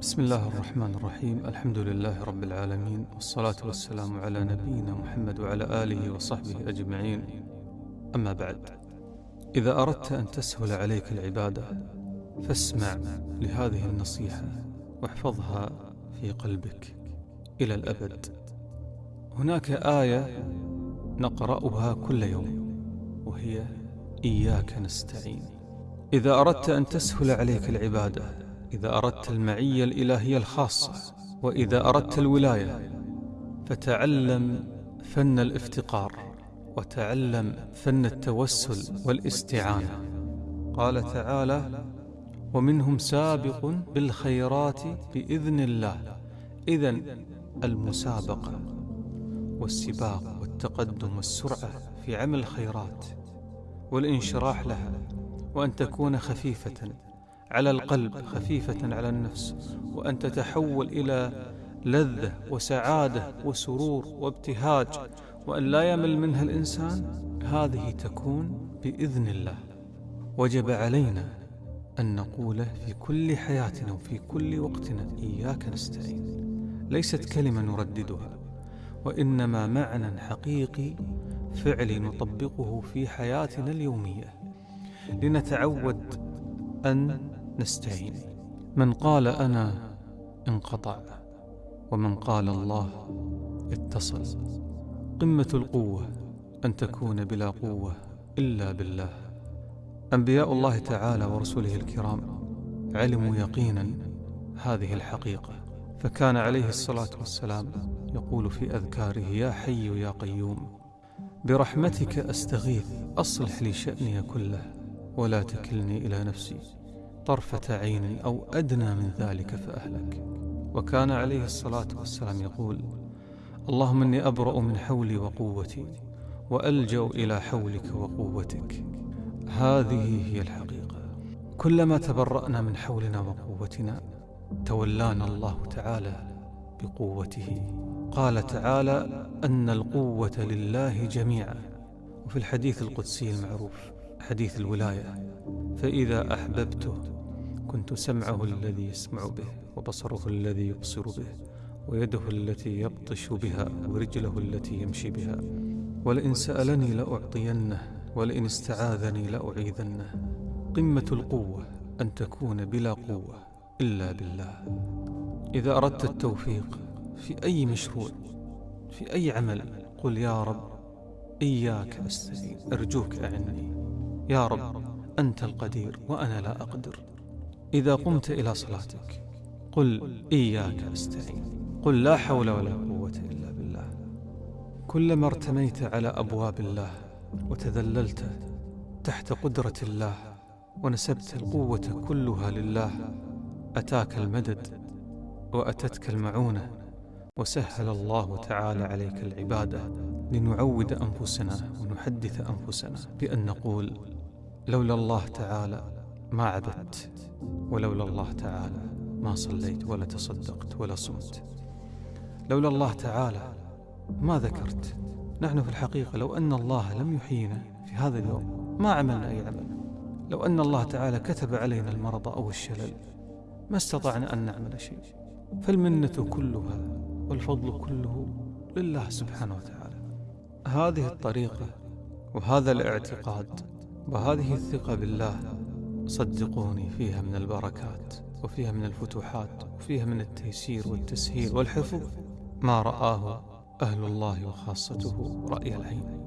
بسم الله الرحمن الرحيم الحمد لله رب العالمين والصلاة والسلام على نبينا محمد وعلى آله وصحبه أجمعين أما بعد إذا أردت أن تسهل عليك العبادة فاسمع لهذه النصيحة واحفظها في قلبك إلى الأبد هناك آية نقرأها كل يوم وهي إياك نستعين إذا أردت أن تسهل عليك العبادة إذا أردت المعية الإلهية الخاصة وإذا أردت الولاية فتعلم فن الافتقار وتعلم فن التوسل والاستعانة. قال تعالى ومنهم سابق بالخيرات بإذن الله. إذا المسابقة والسباق والتقدم والسرعة في عمل الخيرات والانشراح لها وأن تكون خفيفة. على القلب خفيفة على النفس وأن تتحول إلى لذة وسعادة وسرور وابتهاج وأن لا يمل منها الإنسان. هذه تكون بإذن الله. وجب علينا أن نقول في كل حياتنا وفي كل وقتنا إياك نستعين. ليست كلمة نرددها وإنما معنى حقيقي فعلي نطبقه في حياتنا اليومية. لنتعود أن نستعين من قال أنا انقطع ومن قال الله اتصل. قمة القوة أن تكون بلا قوة إلا بالله. أنبياء الله تعالى ورسله الكرام علموا يقينا هذه الحقيقة. فكان عليه الصلاة والسلام يقول في أذكاره يا حي يا قيوم برحمتك أستغيث أصلح لي شأني كله ولا تكلني إلى نفسي. طرفة عين أو أدنى من ذلك فأهلك. وكان عليه الصلاة والسلام يقول اللهم إني أبرأ من حولي وقوتي وألجأ إلى حولك وقوتك. هذه هي الحقيقة. كلما تبرأنا من حولنا وقوتنا تولانا الله تعالى بقوته. قال تعالى أن القوة لله جميعا. وفي الحديث القدسي المعروف حديث الولاية فإذا أحببته كنت سمعه الذي يسمع به وبصره الذي يبصر به ويده التي يبطش بها ورجله التي يمشي بها. ولئن سألني لأعطينه ولئن استعاذني لأعيذنه. قمة القوة أن تكون بلا قوة إلا بالله. إذا أردت التوفيق في أي مشروع في أي عمل قل يا رب إياك أستعين أرجوك أعني يا رب أنت القدير وأنا لا أقدر. إذا قمت إلى صلاتك قل إياك أستعين قل لا حول ولا قوة إلا بالله. كلما ارتميت على أبواب الله وتذللت تحت قدرة الله ونسبت القوة كلها لله أتاك المدد وأتتك المعونة وسهل الله تعالى عليك العبادة لنعود أنفسنا ونحدث أنفسنا بأن نقول لولا الله تعالى ما عبدت ولولا الله تعالى ما صليت ولا تصدقت ولا صمت. لولا الله تعالى ما ذكرت. نحن في الحقيقة لو أن الله لم يحيينا في هذا اليوم ما عملنا أي عمل. لو أن الله تعالى كتب علينا المرض أو الشلل ما استطعنا أن نعمل شيء. فالمنة كلها والفضل كله لله سبحانه وتعالى. هذه الطريقة وهذا الاعتقاد وهذه الثقة بالله صدقوني فيها من البركات وفيها من الفتوحات وفيها من التيسير والتسهيل والحفظ ما رآه أهل الله وخاصته رأي العين.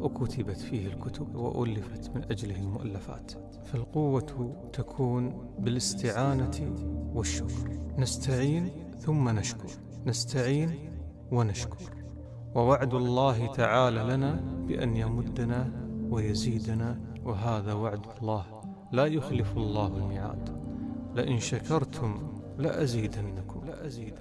وكتبت فيه الكتب وألفت من أجله المؤلفات. فالقوة تكون بالاستعانة والشكر. نستعين ثم نشكر. نستعين ونشكر. ووعد الله تعالى لنا بأن يمدنا ويزيدنا وهذا وعد الله لا يخلف الله الميعاد. لئن شكرتم لأزيدنكم. لأزيدنكم.